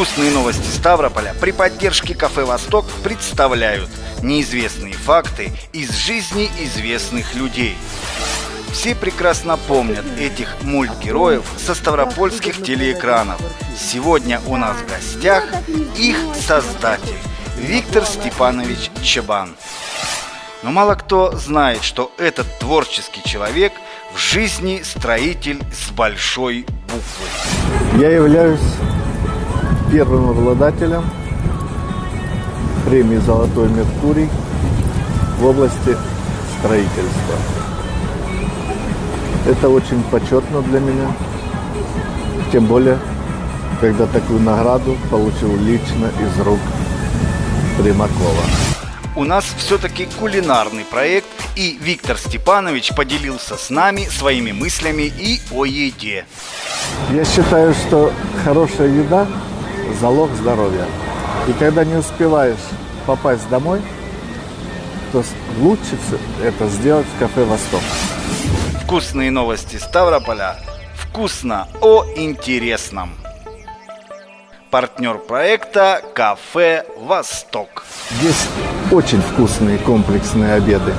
Вкусные новости Ставрополя при поддержке кафе «Восток» представляют неизвестные факты из жизни известных людей. Все прекрасно помнят этих мультгероев со ставропольских телеэкранов. Сегодня у нас в гостях их создатель Виктор Степанович Чабан. Но мало кто знает, что этот творческий человек в жизни строитель с большой буквы. Я являюсь первым обладателем премии «Золотой Меркурий» в области строительства. Это очень почетно для меня, тем более, когда такую награду получил лично из рук Примакова. У нас все-таки кулинарный проект, и Виктор Степанович поделился с нами своими мыслями и о еде. Я считаю, что хорошая еда – залог здоровья. И когда не успеваешь попасть домой, то лучше это сделать в кафе «Восток». Вкусные новости Ставрополя. Вкусно о интересном. Партнер проекта «Кафе Восток». Здесь очень вкусные комплексные обеды.